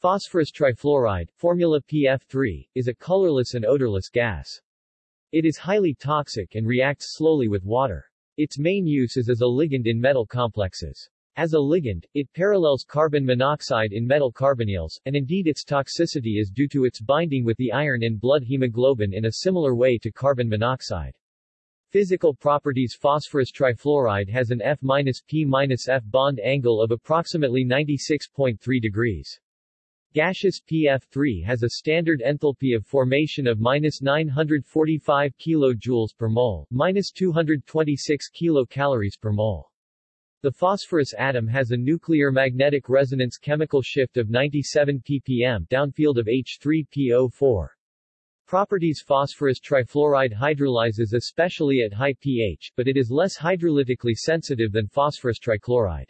Phosphorus trifluoride, formula PF3, is a colorless and odorless gas. It is highly toxic and reacts slowly with water. Its main use is as a ligand in metal complexes. As a ligand, it parallels carbon monoxide in metal carbonyls, and indeed its toxicity is due to its binding with the iron in blood hemoglobin in a similar way to carbon monoxide. Physical properties Phosphorus trifluoride has an F-P-F bond angle of approximately 96.3 degrees. Gaseous PF3 has a standard enthalpy of formation of minus 945 kJ per mole, minus 226 kilocalories per mole. The phosphorus atom has a nuclear magnetic resonance chemical shift of 97 ppm downfield of H3PO4. Properties Phosphorus trifluoride hydrolyzes especially at high pH, but it is less hydrolytically sensitive than phosphorus trichloride.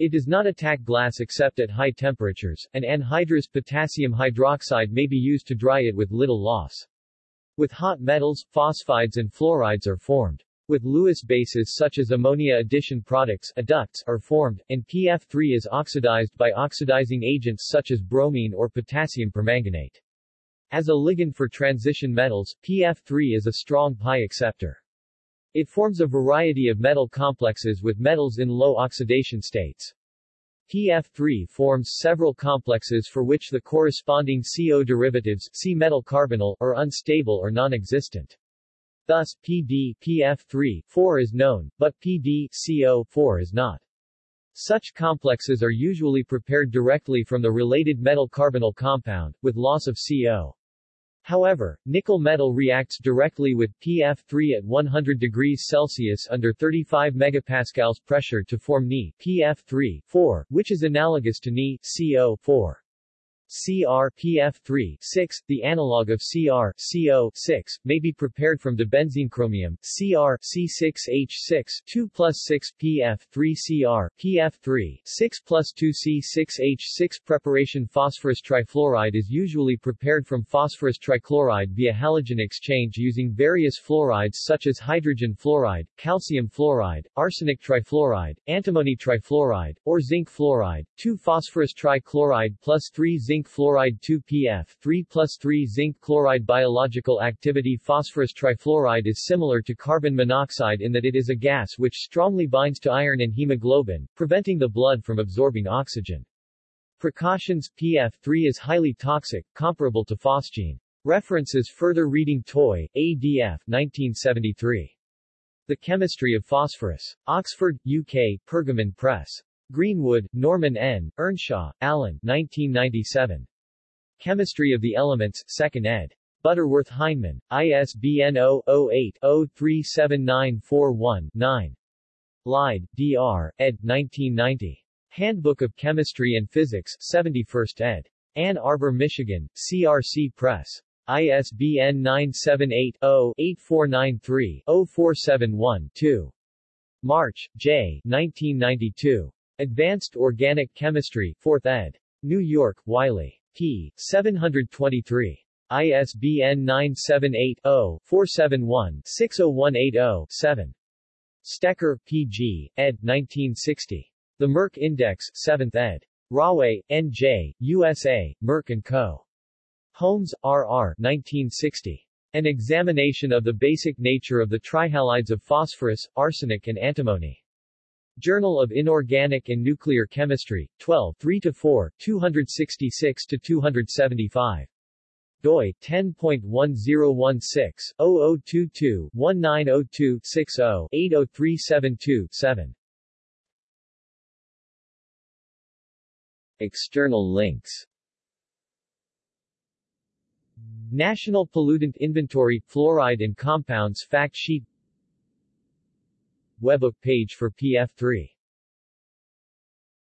It does not attack glass except at high temperatures, and anhydrous potassium hydroxide may be used to dry it with little loss. With hot metals, phosphides and fluorides are formed. With Lewis bases such as ammonia addition products adducts are formed, and PF3 is oxidized by oxidizing agents such as bromine or potassium permanganate. As a ligand for transition metals, PF3 is a strong pi acceptor. It forms a variety of metal complexes with metals in low oxidation states. PF3 forms several complexes for which the corresponding CO derivatives C metal carbonyl are unstable or non-existent. Thus, PD PF3 4 is known, but PD CO 4 is not. Such complexes are usually prepared directly from the related metal carbonyl compound, with loss of CO. However, nickel metal reacts directly with PF3 at 100 degrees Celsius under 35 megapascals pressure to form Ni PF3 4, which is analogous to Ni CO 4. CrPF3 6, the analog of Cr CO 6, may be prepared from dibenzene chromium Cr C6H6 2 plus 6 PF3 Cr PF3 6 plus 2 C6H6 preparation Phosphorus trifluoride is usually prepared from phosphorus trichloride via halogen exchange using various fluorides such as hydrogen fluoride, calcium fluoride, arsenic trifluoride, antimony trifluoride, or zinc fluoride, 2 phosphorus trichloride plus 3 zinc zinc fluoride 2PF 3 plus 3 zinc chloride Biological activity Phosphorus trifluoride is similar to carbon monoxide in that it is a gas which strongly binds to iron and hemoglobin, preventing the blood from absorbing oxygen. Precautions PF3 is highly toxic, comparable to phosgene. References Further reading Toy, ADF 1973. The Chemistry of Phosphorus. Oxford, UK, Pergamon Press. Greenwood, Norman N., Earnshaw, Alan 1997. Chemistry of the Elements, 2nd ed. Butterworth Heinemann, ISBN 0-08-037941-9. Lide, D.R., ed. 1990. Handbook of Chemistry and Physics, 71st ed. Ann Arbor, Michigan, CRC Press. ISBN 978-0-8493-0471-2. March, J. 1992. Advanced Organic Chemistry, 4th ed. New York, Wiley. p. 723. ISBN 978-0-471-60180-7. Stecher, P.G., ed. 1960. The Merck Index, 7th ed. Rahway, N.J., USA, Merck & Co. Holmes, R.R. 1960. An examination of the basic nature of the trihalides of phosphorus, arsenic and antimony. Journal of Inorganic and Nuclear Chemistry, 12 3 to 4, 266-275. doi, 10.1016, 0022, 1902, 60, 80372, 7. External links National Pollutant Inventory, Fluoride and Compounds Fact Sheet Webbook page for PF3